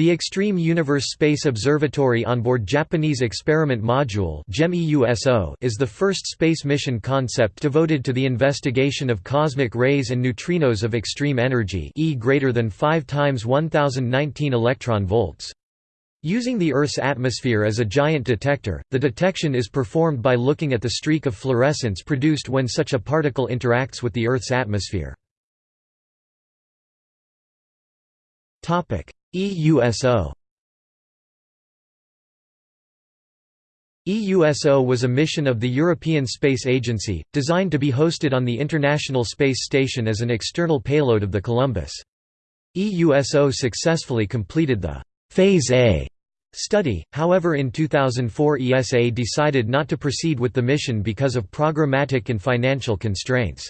The Extreme Universe Space Observatory onboard Japanese Experiment Module is the first space mission concept devoted to the investigation of cosmic rays and neutrinos of extreme energy E greater than 5 times 1019 electron volts. Using the Earth's atmosphere as a giant detector, the detection is performed by looking at the streak of fluorescence produced when such a particle interacts with the Earth's atmosphere. EUSO EUSO was a mission of the European Space Agency, designed to be hosted on the International Space Station as an external payload of the Columbus. EUSO successfully completed the Phase A study, however in 2004 ESA decided not to proceed with the mission because of programmatic and financial constraints.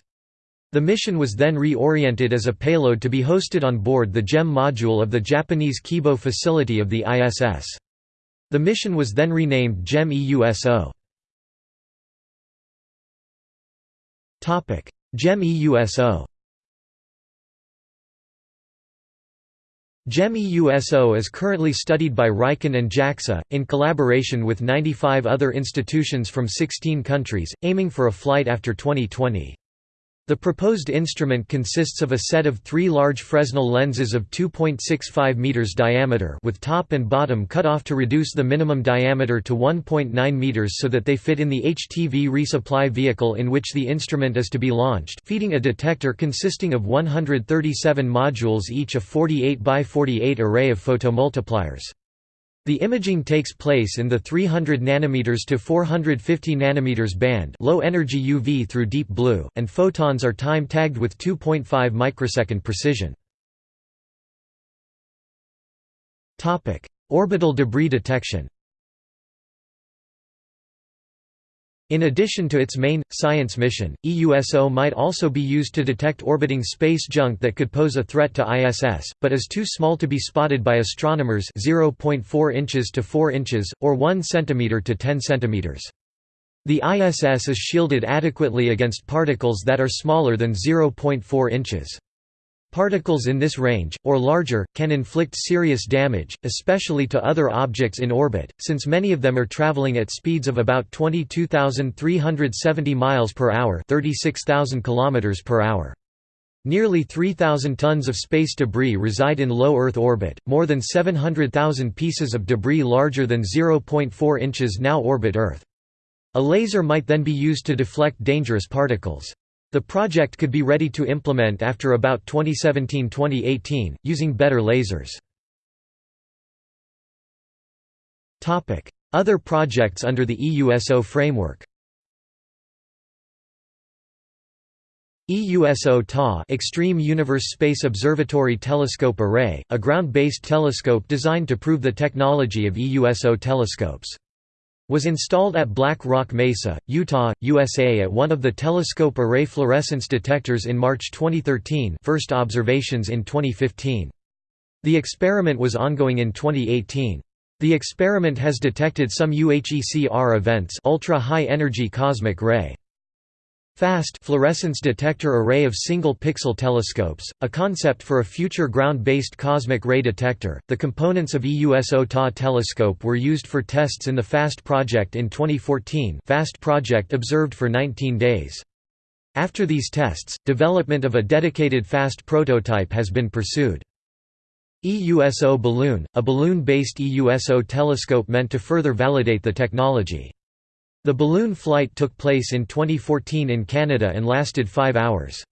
The mission was then reoriented as a payload to be hosted on board the JEM module of the Japanese Kibo facility of the ISS. The mission was then renamed JEM EUSO. JEM EUSO JEM EUSO is currently studied by RIKEN and JAXA, in collaboration with 95 other institutions from 16 countries, aiming for a flight after 2020. The proposed instrument consists of a set of three large Fresnel lenses of 2.65 meters diameter with top and bottom cut off to reduce the minimum diameter to 1.9 meters so that they fit in the HTV resupply vehicle in which the instrument is to be launched feeding a detector consisting of 137 modules each a 48 by 48 array of photomultipliers. The imaging takes place in the 300 nanometers to 450 nanometers band, low energy UV through deep blue, and photons are time tagged with 2.5 microsecond precision. Topic: Orbital debris detection. In addition to its main, science mission, EUSO might also be used to detect orbiting space junk that could pose a threat to ISS, but is too small to be spotted by astronomers 0.4 inches to 4 inches, or 1 cm to 10 cm. The ISS is shielded adequately against particles that are smaller than 0.4 inches. Particles in this range, or larger, can inflict serious damage, especially to other objects in orbit, since many of them are traveling at speeds of about 22,370 miles per hour, 36,000 kilometers per hour. Nearly 3,000 tons of space debris reside in low Earth orbit. More than 700,000 pieces of debris larger than 0.4 inches now orbit Earth. A laser might then be used to deflect dangerous particles. The project could be ready to implement after about 2017–2018, using better lasers. Other projects under the EUSO framework EUSO TA Extreme Universe Space Observatory Telescope Array, a ground-based telescope designed to prove the technology of EUSO telescopes was installed at Black Rock Mesa, Utah, USA at one of the telescope array fluorescence detectors in March 2013 first observations in 2015. The experiment was ongoing in 2018. The experiment has detected some UHEC-R events ultra-high energy cosmic ray FAST fluorescence detector array of single-pixel telescopes, a concept for a future ground-based cosmic ray detector. The components of EUSO-TA telescope were used for tests in the FAST project in 2014. FAST project observed for 19 days. After these tests, development of a dedicated FAST prototype has been pursued. EUSO balloon, a balloon-based EUSO telescope meant to further validate the technology. The balloon flight took place in 2014 in Canada and lasted five hours.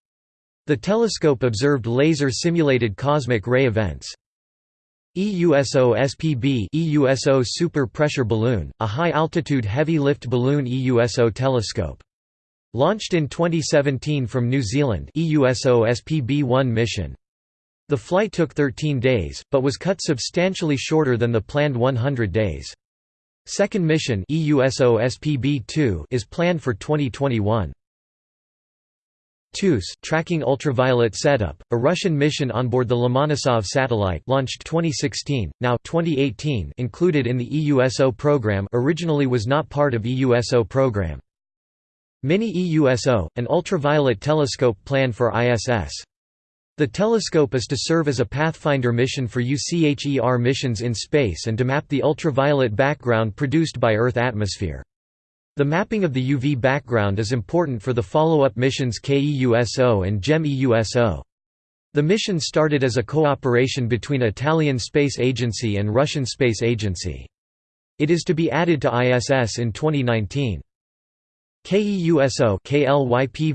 The telescope observed laser-simulated cosmic ray events. EUSO SPB EUSO Super Pressure Balloon, a high-altitude heavy-lift balloon EUSO telescope. Launched in 2017 from New Zealand EUSO SPB-1 mission. The flight took 13 days, but was cut substantially shorter than the planned 100 days. Second mission EUSO SPB-2 is planned for 2021. TUS tracking ultraviolet setup, a Russian mission on board the Lomonosov satellite launched 2016, now 2018 included in the EUSO program originally was not part of EUSO program. Mini EUSO, an ultraviolet telescope planned for ISS. The telescope is to serve as a pathfinder mission for UHECR missions in space and to map the ultraviolet background produced by Earth atmosphere. The mapping of the UV background is important for the follow-up missions KEUSO and JEM-EUSO. The mission started as a cooperation between Italian Space Agency and Russian Space Agency. It is to be added to ISS in 2019. KEUSO KLYPVEEUSO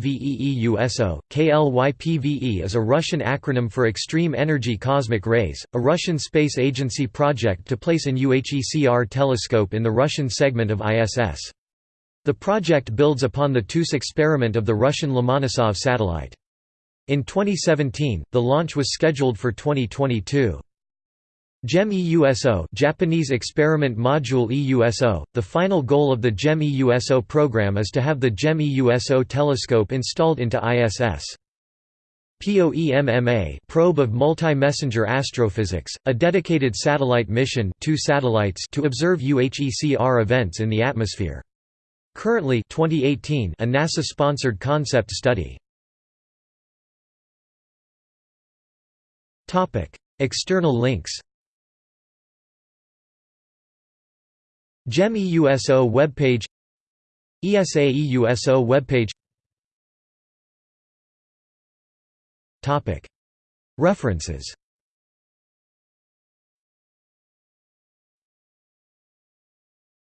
KLYPVE is a Russian acronym for Extreme Energy Cosmic Rays, a Russian space agency project to place an UHECR telescope in the Russian segment of ISS. The project builds upon the TUS experiment of the Russian Lomonosov satellite. In 2017, the launch was scheduled for 2022. JEM-EUSO Japanese Experiment Module EUSO, the final goal of the JEM-EUSO program is to have the JEM-EUSO telescope installed into ISS. POEMMA probe of multi-messenger astrophysics, a dedicated satellite mission two satellites to observe UHECR events in the atmosphere. Currently 2018 a NASA-sponsored concept study. External links JEM-EUSO webpage ESA-EUSO webpage. References